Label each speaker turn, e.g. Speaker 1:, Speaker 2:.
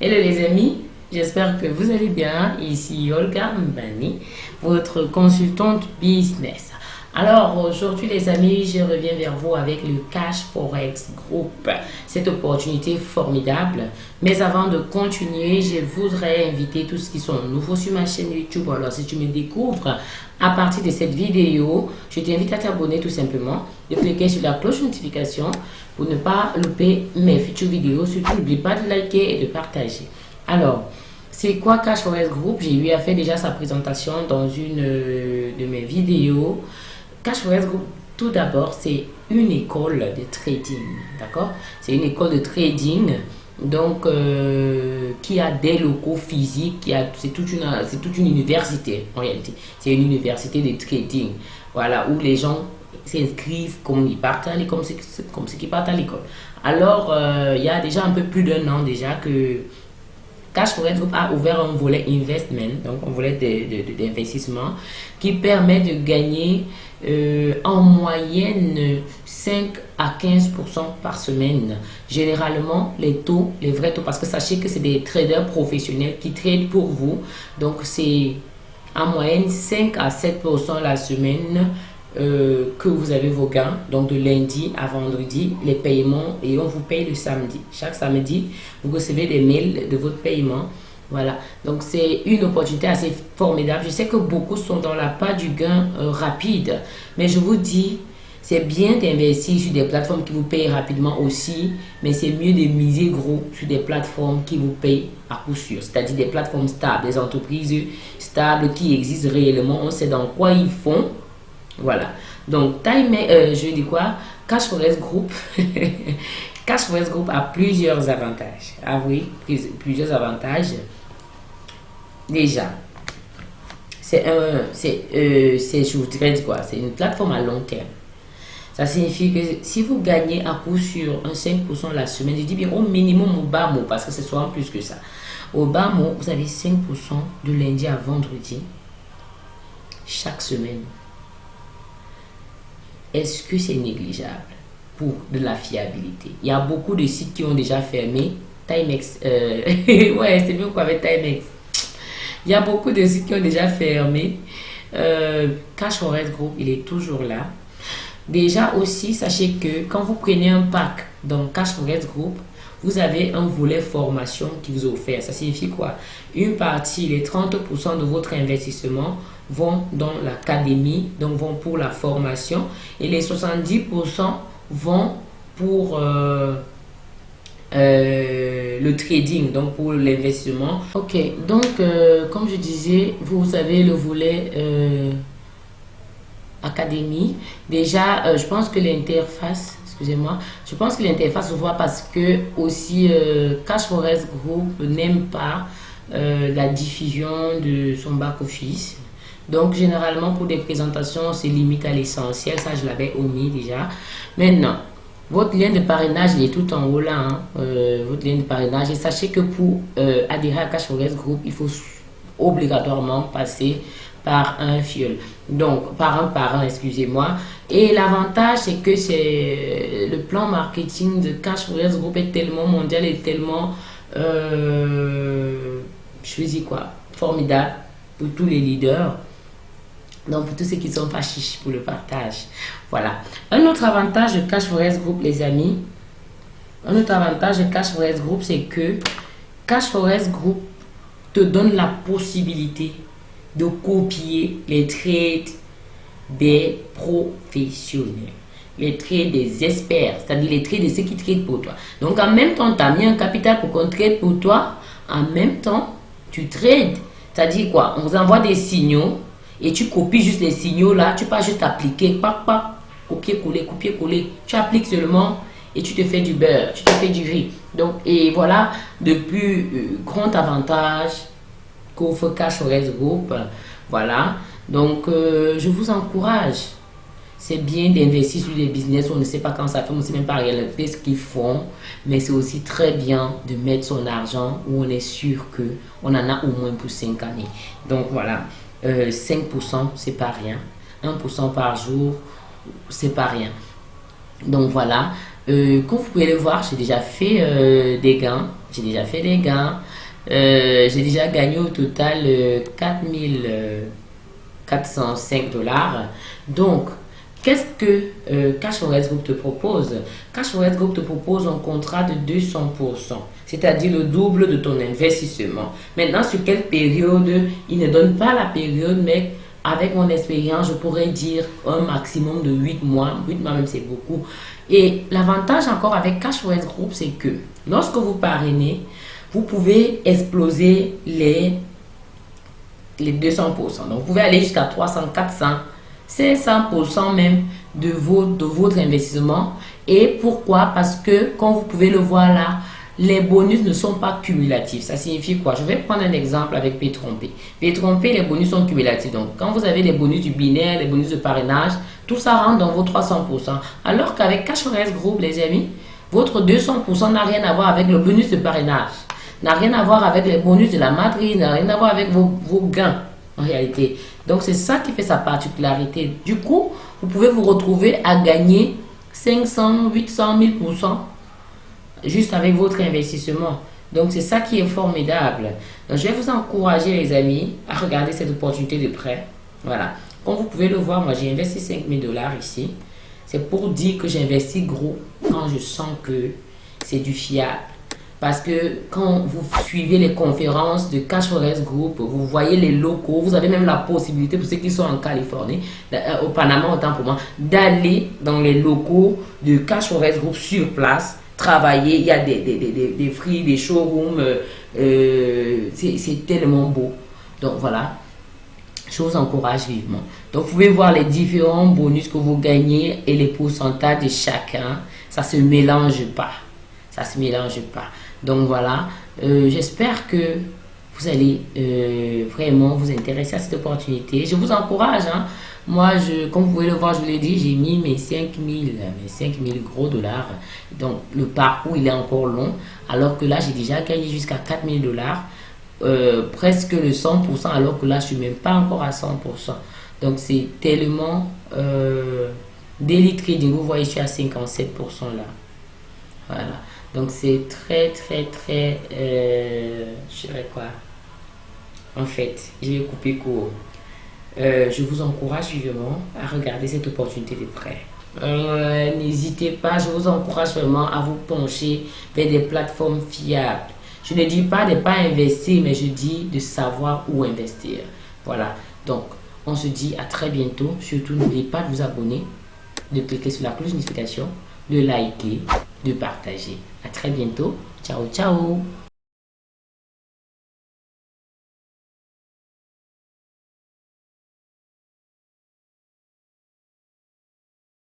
Speaker 1: Hello les amis, j'espère que vous allez bien. Ici Olga Mbani, votre consultante business. Alors aujourd'hui les amis, je reviens vers vous avec le Cash Forex Group. Cette opportunité formidable. Mais avant de continuer, je voudrais inviter tous ceux qui sont nouveaux sur ma chaîne YouTube. Alors si tu me découvres à partir de cette vidéo, je t'invite à t'abonner tout simplement, de cliquer sur la cloche de notification pour ne pas louper mes futures vidéos. Surtout, n'oublie pas de liker et de partager. Alors, c'est quoi Cash Forex Group? J'ai eu à faire déjà sa présentation dans une euh, de mes vidéos. Cash Forex Group, tout d'abord, c'est une école de trading. D'accord? C'est une école de trading donc euh, qui a des locaux physiques, c'est toute une c'est toute une université en réalité. C'est une université de trading. Voilà où les gens s'inscrivent comme ils partent à l'école, comme, qui à l'école. Alors, euh, il y a déjà un peu plus d'un an déjà que Cash Forex Group a ouvert un volet investment, donc un volet d'investissement qui permet de gagner euh, en moyenne 5 à 15% par semaine. Généralement, les taux, les vrais taux, parce que sachez que c'est des traders professionnels qui tradent pour vous. Donc, c'est en moyenne 5 à 7% la semaine euh, que vous avez vos gains, donc de lundi à vendredi, les paiements, et on vous paye le samedi. Chaque samedi, vous recevez des mails de votre paiement. Voilà, donc c'est une opportunité assez formidable. Je sais que beaucoup sont dans la part du gain euh, rapide, mais je vous dis, c'est bien d'investir sur des plateformes qui vous payent rapidement aussi, mais c'est mieux de miser gros sur des plateformes qui vous payent à coup sûr, c'est-à-dire des plateformes stables, des entreprises stables qui existent réellement, on sait dans quoi ils font, voilà. Donc, Time, euh, je dis quoi? Cash Forest Group. Cash Forest Group a plusieurs avantages. Ah oui, plusieurs avantages. Déjà, c'est un, c'est, euh, je vous dirais quoi? C'est une plateforme à long terme. Ça signifie que si vous gagnez à coup sur un 5% la semaine, je dis bien au minimum au bas mot, parce que c'est souvent plus que ça. Au bas mot, vous avez 5% de lundi à vendredi chaque semaine est-ce que c'est négligeable pour de la fiabilité? Il y a beaucoup de sites qui ont déjà fermé. Timex, euh, ouais, c'est mieux quoi avec Timex. Il y a beaucoup de sites qui ont déjà fermé. Euh, Cash Forex Group, il est toujours là. Déjà aussi, sachez que quand vous prenez un pack dans Cash Forex Group, vous avez un volet formation qui vous est offert. Ça signifie quoi? Une partie, les 30% de votre investissement vont dans l'académie, donc vont pour la formation, et les 70% vont pour euh, euh, le trading, donc pour l'investissement. Ok, donc euh, comme je disais, vous avez le volet académie. Déjà, je pense que l'interface excusez-moi. Je pense que l'interface se voit parce que aussi Cash Forest Group n'aime pas la diffusion de son back-office. Donc, généralement, pour des présentations, c'est limite à l'essentiel. Ça, je l'avais omis déjà. Maintenant, votre lien de parrainage, il est tout en haut là. Hein. Euh, votre lien de parrainage. Et sachez que pour euh, adhérer à Cash Forest Group, il faut obligatoirement passer par un fiole. Donc, par un parrain, excusez-moi. Et l'avantage, c'est que c'est le plan marketing de Cash Forest Group est tellement mondial et tellement, euh, je dis quoi, formidable pour tous les leaders donc, pour tous ceux qui sont pas pour le partage. Voilà. Un autre avantage de Cash Forest Group, les amis. Un autre avantage de Cash Forest Group, c'est que Cash Forest Group te donne la possibilité de copier les trades des professionnels. Les trades des experts, c'est-à-dire les trades de ceux qui traitent pour toi. Donc, en même temps, tu as mis un capital pour qu'on trade pour toi. En même temps, tu trades. C'est-à-dire quoi? On vous envoie des signaux et tu copies juste les signaux là, tu pas juste appliquer, pas, pas, copier-coller, copier-coller. Tu appliques seulement et tu te fais du beurre, tu te fais du riz. Donc, et voilà, de plus euh, grand avantage Cash Forest Group. Voilà. Donc, euh, je vous encourage. C'est bien d'investir sur des business on ne sait pas quand ça fait, on ne sait même pas réellement ce qu'ils font. Mais c'est aussi très bien de mettre son argent où on est sûr qu'on en a au moins pour 5 années. Donc, voilà. 5%, euh, c'est pas rien. 1% par jour, c'est pas rien. Donc voilà, euh, comme vous pouvez le voir, j'ai déjà fait euh, des gains j'ai déjà fait des gains. Euh, j'ai déjà gagné au total 4405 dollars. Donc, Qu'est-ce que euh, Cash Forest Group te propose? Cash Forest Group te propose un contrat de 200%, c'est-à-dire le double de ton investissement. Maintenant, sur quelle période? Il ne donne pas la période, mais avec mon expérience, je pourrais dire un maximum de 8 mois. 8 mois même, c'est beaucoup. Et l'avantage encore avec Cash Forest Group, c'est que lorsque vous parrainez, vous pouvez exploser les, les 200%. Donc, vous pouvez aller jusqu'à 300, 400 c'est 100% même de, de votre investissement. Et pourquoi? Parce que, comme vous pouvez le voir là, les bonus ne sont pas cumulatifs. Ça signifie quoi? Je vais prendre un exemple avec P-Trompé. P-Trompé, les bonus sont cumulatifs. Donc, quand vous avez les bonus du binaire, les bonus de parrainage, tout ça rentre dans vos 300%. Alors qu'avec Cash Group, les amis, votre 200% n'a rien à voir avec le bonus de parrainage, n'a rien à voir avec les bonus de la matrice, n'a rien à voir avec vos, gains en réalité. Donc, c'est ça qui fait sa particularité. Du coup, vous pouvez vous retrouver à gagner 500, 800, 1000% juste avec votre investissement. Donc, c'est ça qui est formidable. Donc, je vais vous encourager, les amis, à regarder cette opportunité de prêt. Voilà. Comme vous pouvez le voir, moi, j'ai investi 5000 dollars ici. C'est pour dire que j'investis gros quand je sens que c'est du fiable. Parce que quand vous suivez les conférences de Cash Forest Group, vous voyez les locaux, vous avez même la possibilité, pour ceux qui sont en Californie, euh, au Panama autant pour moi, d'aller dans les locaux de Cash Forest Group sur place, travailler. Il y a des, des, des, des free, des showrooms, euh, euh, c'est tellement beau. Donc voilà, je vous encourage vivement. Donc vous pouvez voir les différents bonus que vous gagnez et les pourcentages de chacun. Ça se mélange pas. Ça se mélange pas. Donc voilà, euh, j'espère que vous allez euh, vraiment vous intéresser à cette opportunité. Je vous encourage. Hein. Moi, je, comme vous pouvez le voir, je vous l'ai dit, j'ai mis mes 5000 mes 5000 gros dollars. Donc, le parcours, il est encore long. Alors que là, j'ai déjà gagné jusqu'à 4000 dollars. Euh, presque le 100%, alors que là, je suis même pas encore à 100%. Donc, c'est tellement euh, trading. Vous voyez, je suis à 57% là. Voilà. Donc c'est très très très, euh, je dirais quoi? En fait, je vais couper court. Euh, je vous encourage vivement à regarder cette opportunité de prêt. Euh, n'hésitez pas, je vous encourage vraiment à vous pencher vers des plateformes fiables. Je ne dis pas de ne pas investir, mais je dis de savoir où investir. Voilà, donc on se dit à très bientôt. Surtout, n'oubliez pas de vous abonner, de cliquer sur la cloche de notification, de liker, de partager. À très bientôt. Ciao, ciao